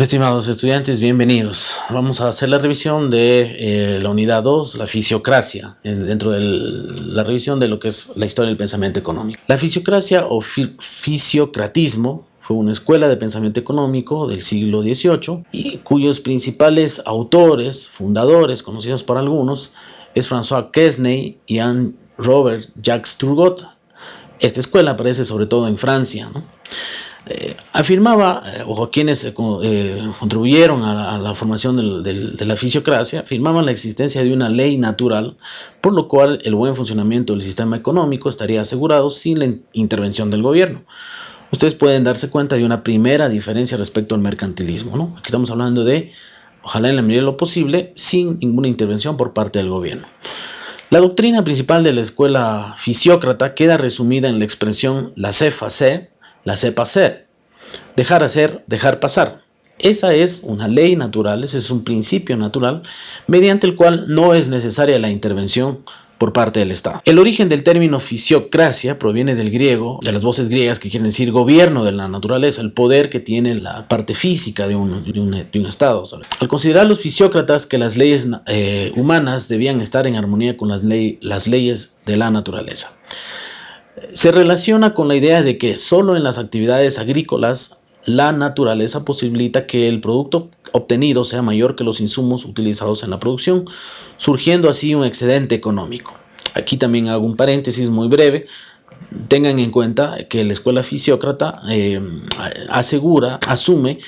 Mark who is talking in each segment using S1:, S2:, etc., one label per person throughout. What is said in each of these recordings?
S1: Estimados estudiantes, bienvenidos. Vamos a hacer la revisión de eh, la unidad 2, la fisiocracia, dentro de la revisión de lo que es la historia del pensamiento económico. La fisiocracia o fisiocratismo fue una escuela de pensamiento económico del siglo XVIII y cuyos principales autores, fundadores, conocidos por algunos, es François Quesnay y Anne Robert Jacques Turgot. Esta escuela aparece sobre todo en Francia. Eh, afirmaba, eh, o quienes eh, contribuyeron a, la formación de la fisiocracia, afirmaban la existencia de una ley natural, por lo cual el buen funcionamiento del sistema económico estaría asegurado sin la intervención del gobierno. Ustedes pueden darse cuenta de una primera diferencia respecto al mercantilismo. ¿no? Aquí estamos hablando de, ojalá en la medida de lo posible, sin ninguna intervención por parte del gobierno. La doctrina principal de la escuela fisiócrata queda resumida en la expresión la cefa se la sepa hacer. Dejar hacer, dejar pasar. Esa es una ley natural, ese es un principio natural, mediante el cual no es necesaria la intervención por parte del Estado. El origen del término fisiocracia proviene del griego, de las voces griegas que quieren decir gobierno de la naturaleza, el poder que tiene la parte física de un, Estado. Al considerar los fisiócratas que las leyes eh, humanas debían estar en armonía con las, las leyes de la naturaleza se relaciona con la idea de que solo en las actividades agrícolas la naturaleza posibilita que el producto obtenido sea mayor que los insumos utilizados en la producción, surgiendo así un excedente económico. Aquí también hago un paréntesis muy breve. Tengan en cuenta que la escuela fisiócrata eh, asegura, asume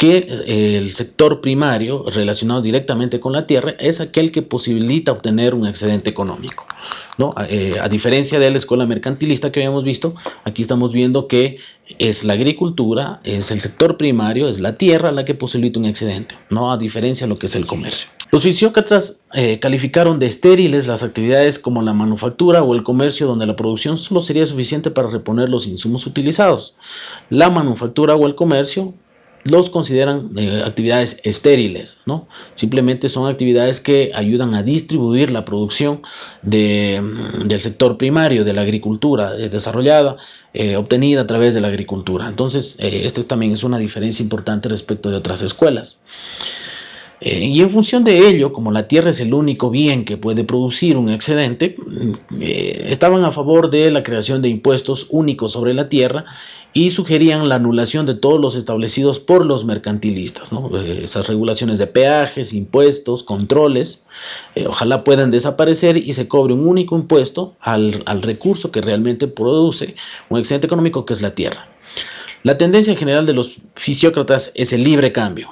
S1: que eh, el sector primario relacionado directamente con la tierra es aquel que posibilita obtener un excedente económico. ¿no? Eh, a diferencia de la escuela mercantilista que habíamos visto, aquí estamos viendo que es la agricultura, es el sector primario, es la tierra la que posibilita un excedente, ¿no? a diferencia de lo que es el comercio. Los fisiócratas eh, calificaron de estériles las actividades como la manufactura o el comercio donde la producción solo sería suficiente para reponer los insumos utilizados. La manufactura o el comercio los consideran eh, actividades estériles, ¿no? Simplemente son actividades que ayudan a distribuir la producción mm, del sector primario, de la agricultura eh, desarrollada, eh, obtenida a través de la agricultura. Entonces, esta también es una diferencia importante respecto de otras escuelas. Eh, y en función de ello, como la tierra es el único bien que puede producir un excedente, mm, eh, estaban a favor de la creación de impuestos únicos sobre la tierra y sugerían la anulación de todos los establecidos por los mercantilistas. Eh, esas regulaciones de peajes, impuestos, controles, ojalá puedan desaparecer y se cobre un único impuesto al, al recurso que realmente produce un excedente económico que es la tierra. La tendencia general de los fisiócratas es el libre cambio,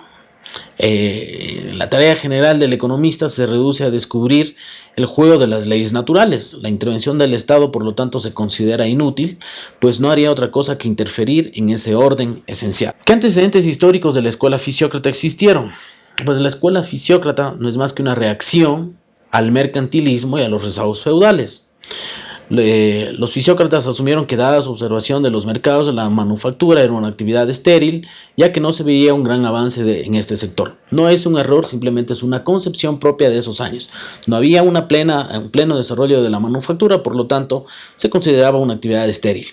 S1: eh, la tarea general del economista se reduce a descubrir el juego de las leyes naturales. La intervención del Estado, por lo tanto, se considera inútil, pues no haría otra cosa que interferir en ese orden esencial. ¿Qué antecedentes históricos de la escuela fisiócrata existieron? Pues la escuela fisiócrata no es más que una reacción al mercantilismo y a los rezagos feudales los fisiócratas asumieron que dada su observación de los mercados, la manufactura era una actividad estéril, ya que no se veía un gran avance en este sector. No es un error, simplemente es una concepción propia de esos años. No había un pleno desarrollo de la manufactura, por lo tanto, se consideraba una actividad estéril.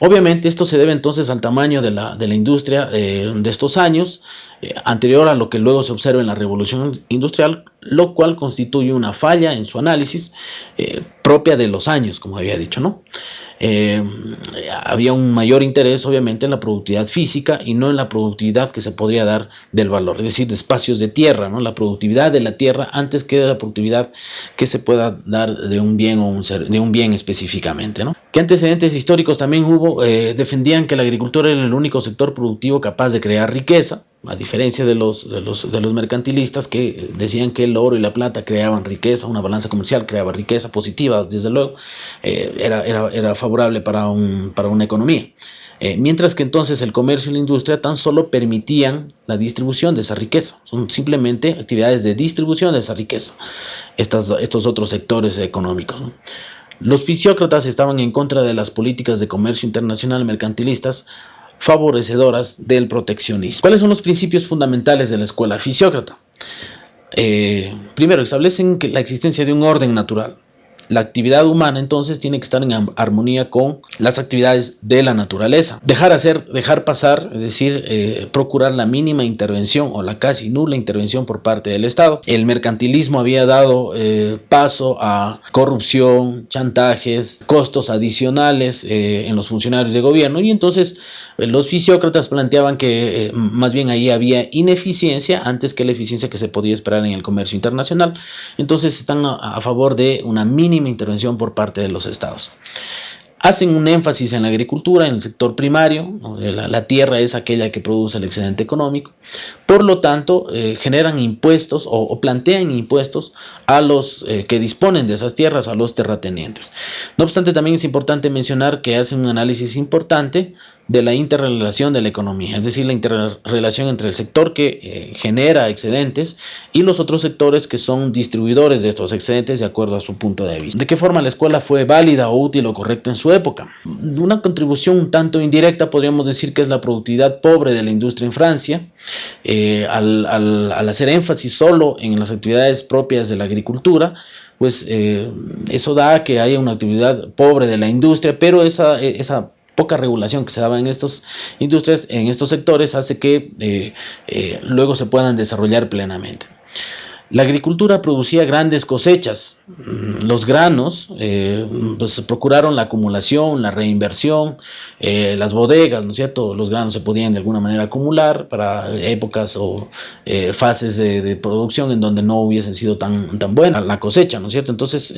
S1: Obviamente esto se debe entonces al tamaño de la, industria eh, de estos años, eh, anterior a lo que luego se observa en la revolución industrial, lo cual constituye una falla en su análisis eh, propia de los años, como había dicho. ¿no? había un mayor interés obviamente en la productividad física y no en la productividad que se podría dar del valor, es decir, de espacios de tierra, ¿no? la productividad de la tierra antes que la productividad que se pueda dar de un bien o un de un bien específicamente. ¿no? ¿Qué antecedentes históricos también hubo? Eh, defendían que la agricultura era el único sector productivo capaz de crear riqueza, a diferencia de los, de los, de los mercantilistas que decían que el oro y la plata creaban riqueza, una balanza comercial creaba riqueza positiva, desde luego, eh, era, era, era, favorable para, un, para una economía. Eh, mientras que entonces el comercio y la industria tan solo permitían la distribución de esa riqueza. Son simplemente actividades de distribución de esa riqueza, estas, estos otros sectores económicos. Los fisiócratas estaban en contra de las políticas de comercio internacional mercantilistas favorecedoras del proteccionismo. ¿Cuáles son los principios fundamentales de la escuela fisiócrata? Eh, primero, establecen que la existencia de un orden natural. La actividad humana entonces tiene que estar en armonía con las actividades de la naturaleza. Dejar hacer, dejar pasar, es decir, eh, procurar la mínima intervención o la casi nula intervención por parte del Estado. El mercantilismo había dado eh, paso a corrupción, chantajes, costos adicionales en los funcionarios de gobierno y entonces los fisiócratas planteaban que más bien ahí había ineficiencia antes que la eficiencia que se podía esperar en el comercio internacional. Entonces están a favor de una mínima intervención por parte de los estados hacen un énfasis en la agricultura, en el sector primario, la, tierra es aquella que produce el excedente económico, por lo tanto eh, generan impuestos o, plantean impuestos a los eh, que disponen de esas tierras, a los terratenientes. No obstante, también es importante mencionar que hacen un análisis importante de la interrelación de la economía, es decir, la interrelación entre el sector que eh, genera excedentes y los otros sectores que son distribuidores de estos excedentes de acuerdo a su punto de vista. ¿De qué forma la escuela fue válida o útil o correcta en su época. Una contribución un tanto indirecta podríamos decir que es la productividad pobre de la industria en Francia, eh, al, hacer énfasis solo en las actividades propias de la agricultura, pues eh, eso da que haya una actividad pobre de la industria, pero esa, esa poca regulación que se daba en estas industrias, en estos sectores, hace que eh, luego se puedan desarrollar plenamente. La agricultura producía grandes cosechas. Los granos eh, pues, procuraron la acumulación, la reinversión, eh, las bodegas, ¿no es cierto? Los granos se podían de alguna manera acumular para épocas o eh, fases de, producción en donde no hubiesen sido tan, tan buena la cosecha, ¿no es cierto? Entonces,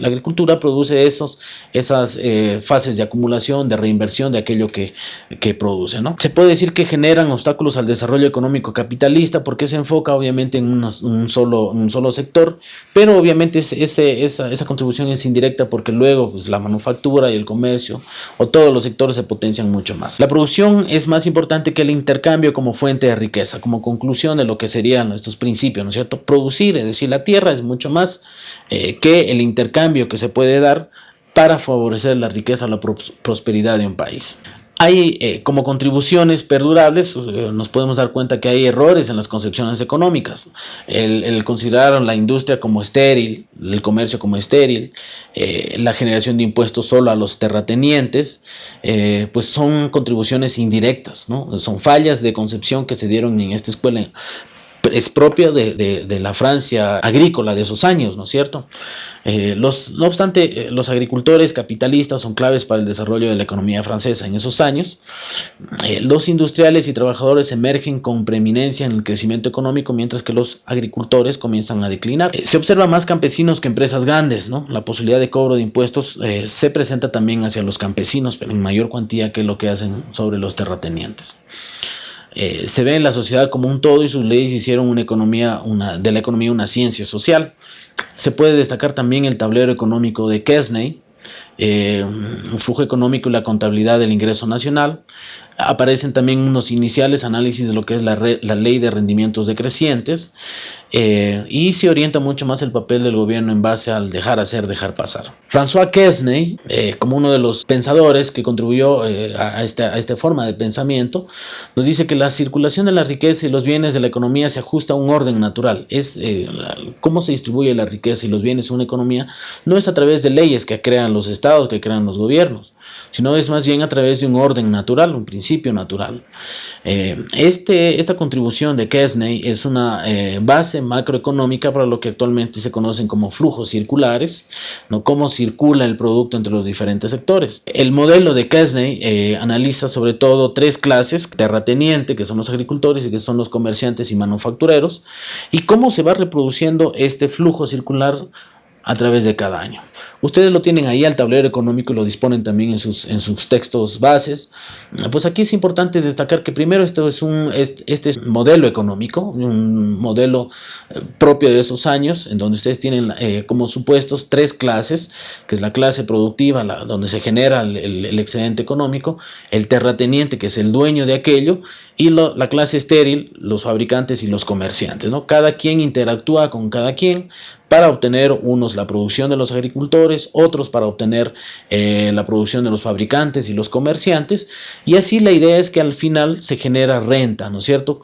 S1: la agricultura produce esos, esas fases de acumulación, de reinversión de aquello que, que produce, ¿no? Se puede decir que generan obstáculos al desarrollo económico capitalista porque se enfoca obviamente en unos un solo, un solo sector, pero obviamente ese, esa, esa, contribución es indirecta porque luego pues, la manufactura y el comercio o todos los sectores se potencian mucho más. La producción es más importante que el intercambio como fuente de riqueza, como conclusión de lo que serían nuestros principios, ¿no es cierto? Producir, es decir, la tierra es mucho más eh, que el intercambio que se puede dar para favorecer la riqueza la prosperidad de un país. Hay eh, como contribuciones perdurables, eh, nos podemos dar cuenta que hay errores en las concepciones económicas. El, considerar la industria como estéril, el comercio como estéril, eh, la generación de impuestos solo a los terratenientes, pues son contribuciones indirectas, ¿no? son fallas de concepción que se dieron en esta escuela es propio de, la Francia agrícola de esos años, ¿no es cierto? Eh, los, no obstante, eh, los agricultores capitalistas son claves para el desarrollo de la economía francesa en esos años. Eh, los industriales y trabajadores emergen con preeminencia en el crecimiento económico, mientras que los agricultores comienzan a declinar. se observa más campesinos que empresas grandes, ¿no? La posibilidad de cobro de impuestos se presenta también hacia los campesinos, pero en mayor cuantía que lo que hacen sobre los terratenientes. Eh, se ve en la sociedad como un todo y sus leyes hicieron una economía, una, de la economía una ciencia social. Se puede destacar también el tablero económico de Kesney, eh, flujo económico y la contabilidad del ingreso nacional. Aparecen también unos iniciales análisis de lo que es la, la ley de rendimientos decrecientes eh, y se orienta mucho más el papel del gobierno en base al dejar hacer, dejar pasar. François Quesney, eh, como uno de los pensadores que contribuyó a, esta, a, esta, forma de pensamiento, nos dice que la circulación de la riqueza y los bienes de la economía se ajusta a un orden natural. Es cómo se distribuye la riqueza y los bienes en una economía, no es a través de leyes que crean los estados, que crean los gobiernos, sino es más bien a través de un orden natural, un principio natural. Eh, este, esta contribución de Kesney es una eh, base macroeconómica para lo que actualmente se conocen como flujos circulares, ¿no? cómo circula el producto entre los diferentes sectores. El modelo de Kesney eh, analiza sobre todo tres clases, terrateniente, que son los agricultores y que son los comerciantes y manufactureros, y cómo se va reproduciendo este flujo circular a través de cada año. Ustedes lo tienen ahí al tablero económico y lo disponen también en sus, en sus textos bases. Pues aquí es importante destacar que primero esto es un este es modelo económico, un modelo eh, propio de esos años, en donde ustedes tienen eh, como supuestos tres clases, que es la clase productiva, donde se genera el, excedente económico, el terrateniente, que es el dueño de aquello, y la clase estéril, los fabricantes y los comerciantes. ¿no? Cada quien interactúa con cada quien para obtener unos la producción de los agricultores, otros para obtener eh, la producción de los fabricantes y los comerciantes, y así la idea es que al final se genera renta, ¿no es cierto?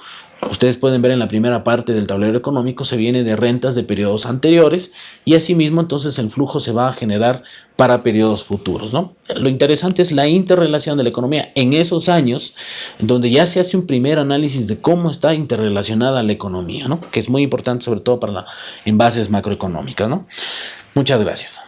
S1: Ustedes pueden ver en la primera parte del tablero económico se viene de rentas de periodos anteriores y asimismo entonces el flujo se va a generar para periodos futuros. ¿no? Lo interesante es la interrelación de la economía en esos años donde ya se hace un primer análisis de cómo está interrelacionada la economía, ¿no? que es muy importante sobre todo para la, en bases macroeconómicas. ¿no? Muchas gracias.